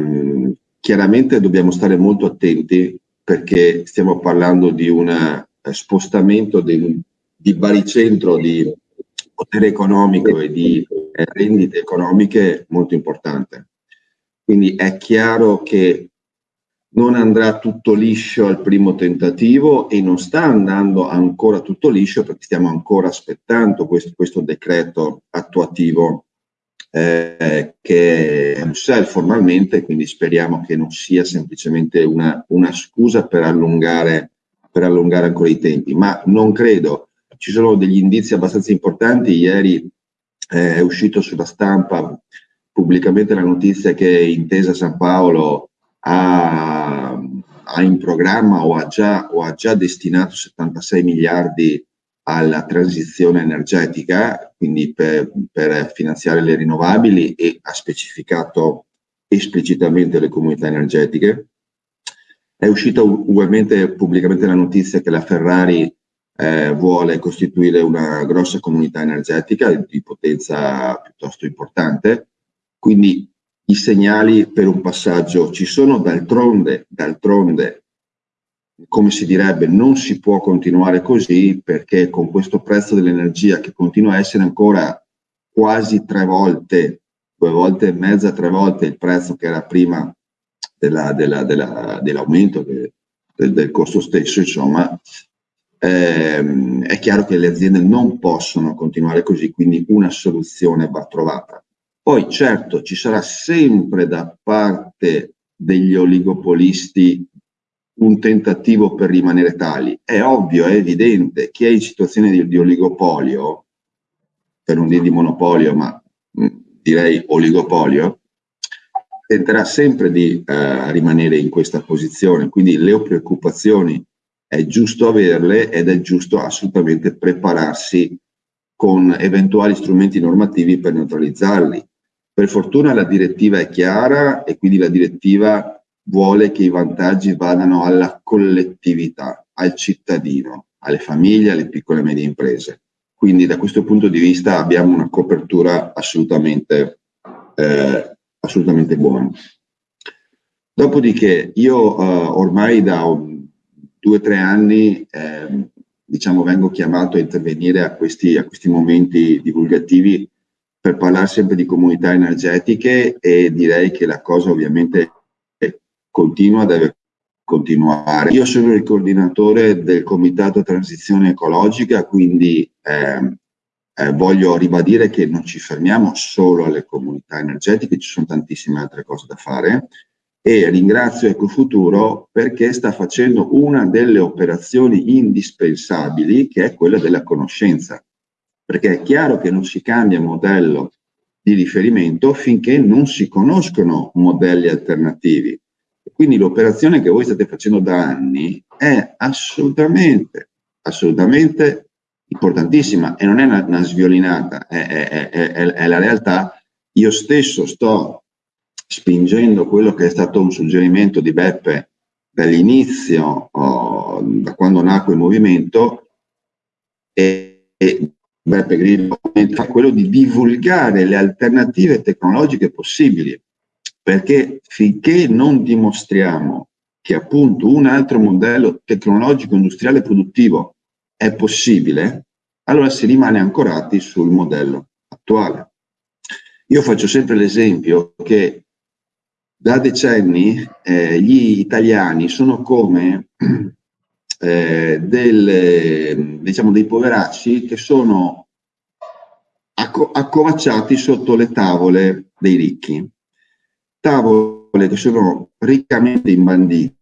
ehm, chiaramente dobbiamo stare molto attenti perché stiamo parlando di un eh, spostamento di, di baricentro di potere economico e di eh, rendite economiche molto importante. Quindi è chiaro che non andrà tutto liscio al primo tentativo e non sta andando ancora tutto liscio perché stiamo ancora aspettando questo, questo decreto attuativo eh, che è Bruxelles formalmente, quindi speriamo che non sia semplicemente una, una scusa per allungare, per allungare ancora i tempi, ma non credo. Ci sono degli indizi abbastanza importanti, ieri eh, è uscito sulla stampa pubblicamente la notizia che Intesa San Paolo ha, ha in programma o ha, già, o ha già destinato 76 miliardi alla transizione energetica, quindi per, per, finanziare le rinnovabili e ha specificato esplicitamente le comunità energetiche. È uscita ugualmente pubblicamente la notizia che la Ferrari eh, vuole costituire una grossa comunità energetica di potenza piuttosto importante, quindi i segnali per un passaggio ci sono, d'altronde, d'altronde come si direbbe, non si può continuare così perché con questo prezzo dell'energia che continua a essere ancora quasi tre volte, due volte e mezza, tre volte il prezzo che era prima della, della, della, dell'aumento del, del, costo stesso, insomma, ehm, è chiaro che le aziende non possono continuare così, quindi una soluzione va trovata. Poi certo ci sarà sempre da parte degli oligopolisti un tentativo per rimanere tali. È ovvio, è evidente, chi è in situazione di, di oligopolio, per non dire di monopolio, ma mh, mm, direi oligopolio, tenterà sempre di eh, rimanere in questa posizione. Quindi le preoccupazioni è giusto averle ed è giusto assolutamente prepararsi con eventuali strumenti normativi per neutralizzarli. Per fortuna la direttiva è chiara e quindi la direttiva vuole che i vantaggi vadano alla collettività, al cittadino, alle famiglie, alle piccole e medie imprese. Quindi da questo punto di vista abbiamo una copertura assolutamente, eh, assolutamente buona. Dopodiché io eh, ormai da due o tre anni eh, diciamo, vengo chiamato a intervenire a questi, a questi momenti divulgativi per parlare sempre di comunità energetiche e direi che la cosa ovviamente continua, deve continuare. Io sono il coordinatore del Comitato Transizione Ecologica, quindi eh, eh, voglio ribadire che non ci fermiamo solo alle comunità energetiche, ci sono tantissime altre cose da fare e ringrazio Ecofuturo perché sta facendo una delle operazioni indispensabili che è quella della conoscenza, perché è chiaro che non si cambia modello di riferimento finché non si conoscono modelli alternativi. Quindi l'operazione che voi state facendo da anni è assolutamente, assolutamente importantissima e non è una, una sviolinata, è, è, è, è, la realtà. Io stesso sto spingendo quello che è stato un suggerimento di Beppe dall'inizio, oh, da quando nacque il movimento, e, e Beppe Grillo, quello di divulgare le alternative tecnologiche possibili perché finché non dimostriamo che appunto un altro modello tecnologico, industriale produttivo è possibile, allora si rimane ancorati sul modello attuale. Io faccio sempre l'esempio che da decenni eh, gli italiani sono come eh, del, diciamo, dei poveracci che sono accovacciati sotto le tavole dei ricchi tavole che sono riccamente imbandite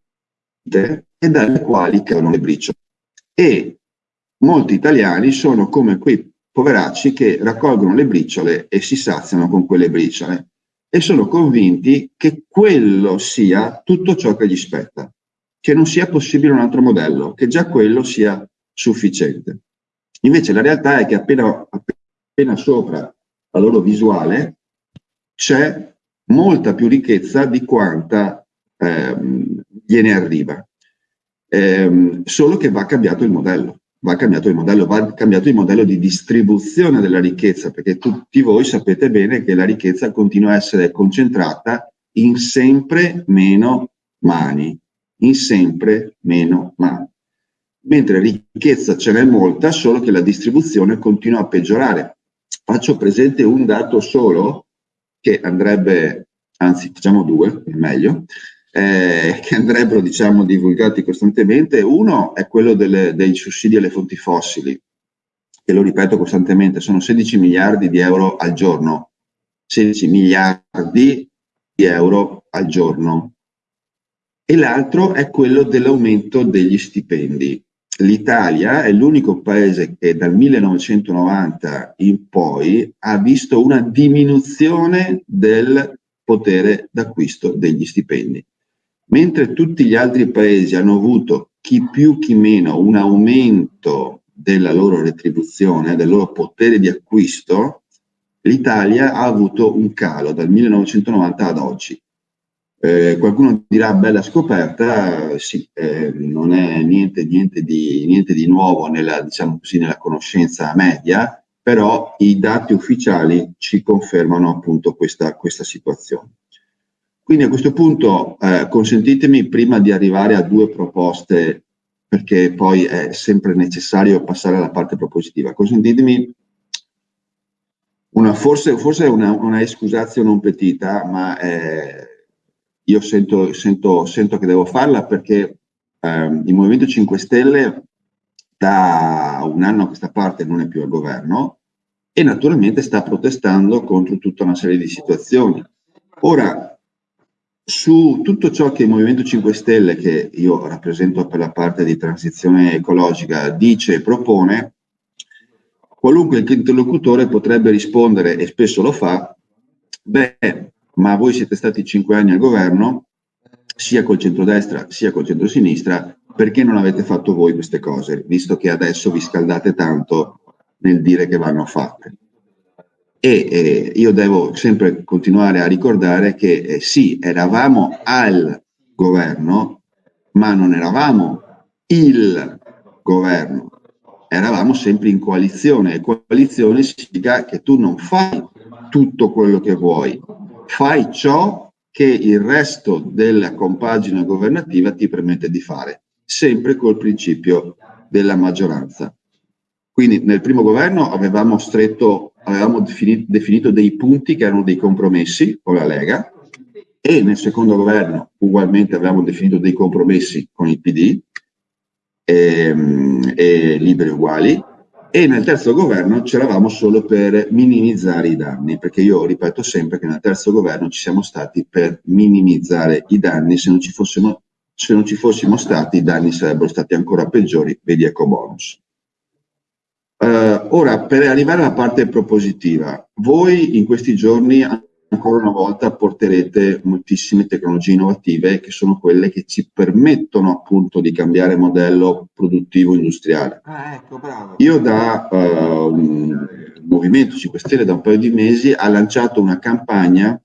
e dalle quali cadono le briciole. E molti italiani sono come quei poveracci che raccolgono le briciole e si saziano con quelle briciole e sono convinti che quello sia tutto ciò che gli spetta, che non sia possibile un altro modello, che già quello sia sufficiente. Invece la realtà è che appena, appena sopra la loro visuale c'è molta più ricchezza di quanta ehm, gliene arriva. Ehm, solo che va cambiato il modello, va cambiato il modello, va cambiato il modello di distribuzione della ricchezza, perché tutti voi sapete bene che la ricchezza continua a essere concentrata in sempre meno mani, in sempre meno mani. Mentre ricchezza ce n'è molta, solo che la distribuzione continua a peggiorare. Faccio presente un dato solo che andrebbe, anzi facciamo due, è meglio, eh, che andrebbero diciamo, divulgati costantemente. Uno è quello delle, dei sussidi alle fonti fossili, che lo ripeto costantemente, sono 16 miliardi di euro al giorno. 16 miliardi di euro al giorno. E l'altro è quello dell'aumento degli stipendi. L'Italia è l'unico paese che dal 1990 in poi ha visto una diminuzione del potere d'acquisto degli stipendi. Mentre tutti gli altri paesi hanno avuto chi più chi meno un aumento della loro retribuzione, del loro potere di acquisto, l'Italia ha avuto un calo dal 1990 ad oggi. Eh, qualcuno dirà bella scoperta, sì, eh, non è niente, niente, di, niente di nuovo nella, diciamo così, nella conoscenza media, però i dati ufficiali ci confermano appunto questa, questa situazione. Quindi a questo punto eh, consentitemi prima di arrivare a due proposte, perché poi è sempre necessario passare alla parte propositiva, consentitemi una, forse, forse una, una excusatio non petita, ma eh, io sento, sento, sento, che devo farla perché eh, il Movimento 5 Stelle da un anno a questa parte non è più al governo e naturalmente sta protestando contro tutta una serie di situazioni. Ora, su tutto ciò che il Movimento 5 Stelle, che io rappresento per la parte di transizione ecologica, dice e propone, qualunque interlocutore potrebbe rispondere, e spesso lo fa, beh, ma voi siete stati cinque anni al governo, sia col centrodestra sia col centrosinistra, perché non avete fatto voi queste cose, visto che adesso vi scaldate tanto nel dire che vanno fatte? E eh, io devo sempre continuare a ricordare che eh, sì, eravamo al governo, ma non eravamo il governo, eravamo sempre in coalizione e coalizione significa che tu non fai tutto quello che vuoi, fai ciò che il resto della compagine governativa ti permette di fare, sempre col principio della maggioranza. Quindi nel primo governo avevamo stretto avevamo definito, definito dei punti che erano dei compromessi con la Lega e nel secondo governo ugualmente avevamo definito dei compromessi con il PD e, ehm, e liberi uguali e nel terzo governo c'eravamo solo per minimizzare i danni, perché io ripeto sempre che nel terzo governo ci siamo stati per minimizzare i danni, se non ci fossimo, non ci fossimo stati i danni sarebbero stati ancora peggiori, vedi eco bonus. Uh, ora, per arrivare alla parte propositiva, voi in questi giorni ancora una volta porterete moltissime tecnologie innovative che sono quelle che ci permettono appunto di cambiare modello produttivo industriale. Ah, ecco, Io da uh, Movimento 5 Stelle da un paio di mesi ha lanciato una campagna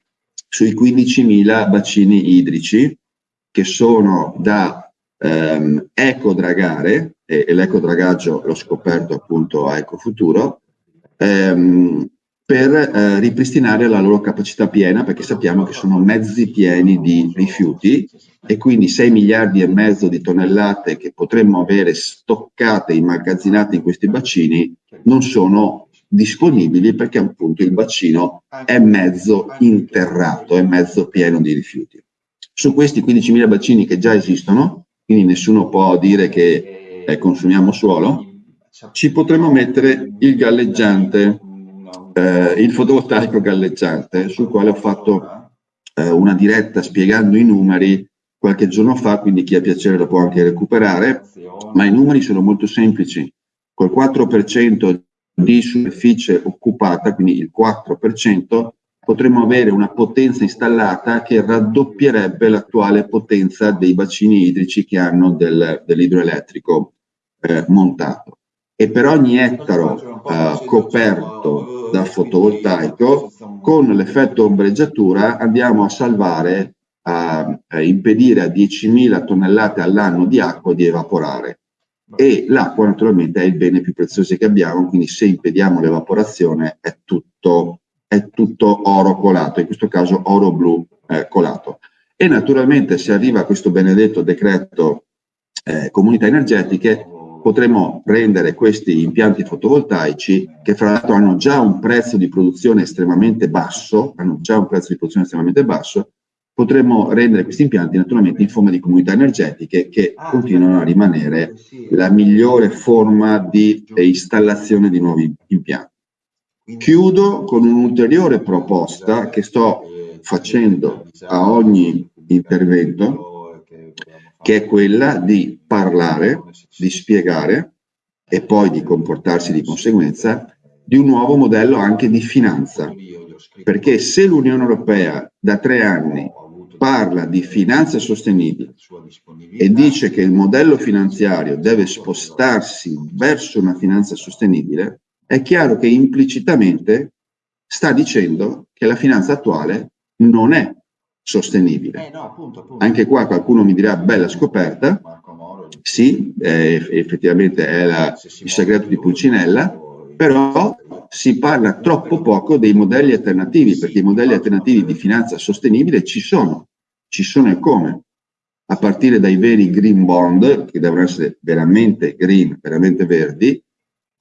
sui 15.000 bacini idrici che sono da um, ecodragare e, e l'ecodragaggio l'ho scoperto appunto a Ecofuturo, ehm, per eh, ripristinare la loro capacità piena, perché sappiamo che sono mezzi pieni di rifiuti e quindi 6 miliardi e mezzo di tonnellate che potremmo avere stoccate, immagazzinate in questi bacini, non sono disponibili perché appunto il bacino è mezzo interrato, è mezzo pieno di rifiuti. Su questi 15.000 bacini che già esistono, quindi nessuno può dire che eh, consumiamo suolo, ci potremmo mettere il galleggiante, eh, il fotovoltaico galleggiante, sul quale ho fatto eh, una diretta spiegando i numeri qualche giorno fa, quindi chi ha piacere lo può anche recuperare, ma i numeri sono molto semplici. Col 4% di superficie occupata, quindi il 4%, potremmo avere una potenza installata che raddoppierebbe l'attuale potenza dei bacini idrici che hanno del, dell'idroelettrico eh, montato. E per ogni ettaro eh, coperto da fotovoltaico, con l'effetto ombreggiatura andiamo a salvare, a, a impedire a 10.000 tonnellate all'anno di acqua di evaporare. E l'acqua naturalmente è il bene più prezioso che abbiamo, quindi se impediamo l'evaporazione è tutto è tutto oro colato, in questo caso oro blu eh, colato. E naturalmente se arriva questo benedetto decreto eh, comunità energetiche, potremo rendere questi impianti fotovoltaici, che fra l'altro hanno già un prezzo di produzione estremamente basso, hanno già un prezzo di produzione estremamente basso, potremmo rendere questi impianti naturalmente in forma di comunità energetiche che ah, continuano a rimanere la migliore forma di installazione di nuovi impianti. Chiudo con un'ulteriore proposta che sto facendo a ogni intervento, che è quella di parlare, di spiegare e poi di comportarsi di conseguenza di un nuovo modello anche di finanza. Perché se l'Unione Europea da tre anni parla di finanza sostenibile e dice che il modello finanziario deve spostarsi verso una finanza sostenibile, è chiaro che implicitamente sta dicendo che la finanza attuale non è sostenibile. Eh, Anche qua qualcuno mi dirà bella scoperta, sì, eh, effettivamente è la, il segreto di Pulcinella, però si parla troppo poco dei modelli alternativi, perché i modelli alternativi di finanza sostenibile ci sono ci sono e come, a partire dai veri green bond, che devono essere veramente green, veramente verdi,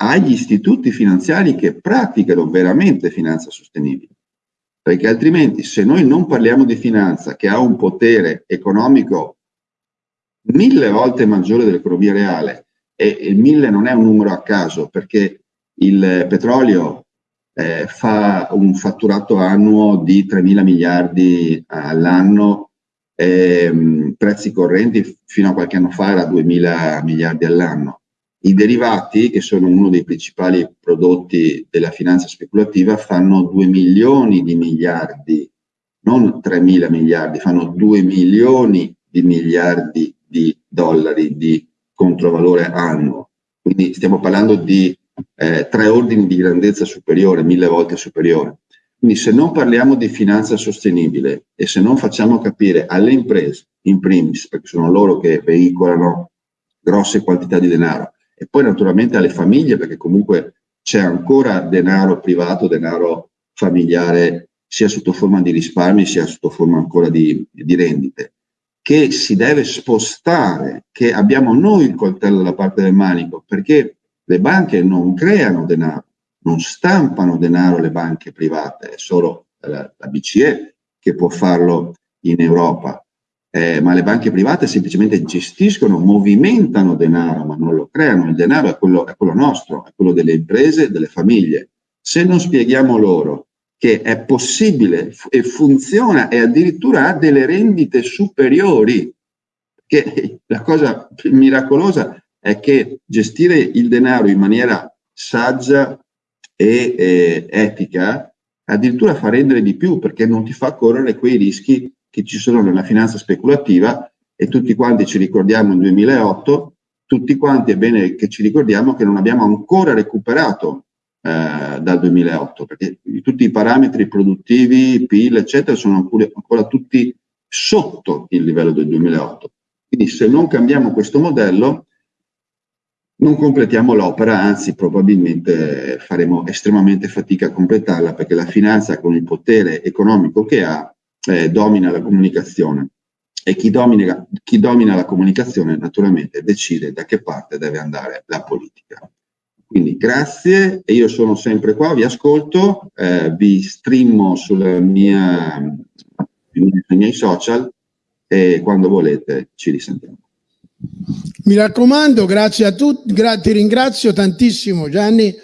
agli istituti finanziari che praticano veramente finanza sostenibile. Perché altrimenti se noi non parliamo di finanza che ha un potere economico mille volte maggiore dell'economia reale, e il mille non è un numero a caso, perché il petrolio eh, fa un fatturato annuo di 3 mila miliardi all'anno ehm, prezzi correnti fino a qualche anno fa era 2.000 miliardi all'anno. I derivati, che sono uno dei principali prodotti della finanza speculativa, fanno 2 milioni di miliardi, non 3.000 miliardi, fanno 2 milioni di miliardi di dollari di controvalore annuo. Quindi stiamo parlando di eh, tre ordini di grandezza superiore, mille volte superiore. Quindi se non parliamo di finanza sostenibile e se non facciamo capire alle imprese, in primis, perché sono loro che veicolano grosse quantità di denaro, e poi naturalmente alle famiglie, perché comunque c'è ancora denaro privato, denaro familiare, sia sotto forma di risparmi, sia sotto forma ancora di, di rendite, che si deve spostare, che abbiamo noi il coltello dalla parte del manico, perché le banche non creano denaro, non stampano denaro le banche private, è solo la, la BCE che può farlo in Europa, eh, ma le banche private semplicemente gestiscono, movimentano denaro, ma non lo creano, il denaro è quello, è quello nostro, è quello delle imprese, delle famiglie. Se non spieghiamo loro che è possibile e funziona e addirittura ha delle rendite superiori, che la cosa miracolosa è che gestire il denaro in maniera saggia e eh, etica addirittura fa rendere di più perché non ti fa correre quei rischi che ci sono nella finanza speculativa e tutti quanti ci ricordiamo nel 2008, tutti quanti è bene che ci ricordiamo che non abbiamo ancora recuperato eh, dal 2008 perché tutti i parametri produttivi, PIL eccetera sono ancora, ancora tutti sotto il livello del 2008. Quindi se non cambiamo questo modello non completiamo l'opera, anzi probabilmente faremo estremamente fatica a completarla perché la finanza con il potere economico che ha eh, domina la comunicazione e chi domina, chi domina la comunicazione naturalmente decide da che parte deve andare la politica. Quindi grazie io sono sempre qua, vi ascolto, eh, vi streamo mia, sui miei social e quando volete ci risentiamo. Mi raccomando, grazie a tutti, gra ti ringrazio tantissimo Gianni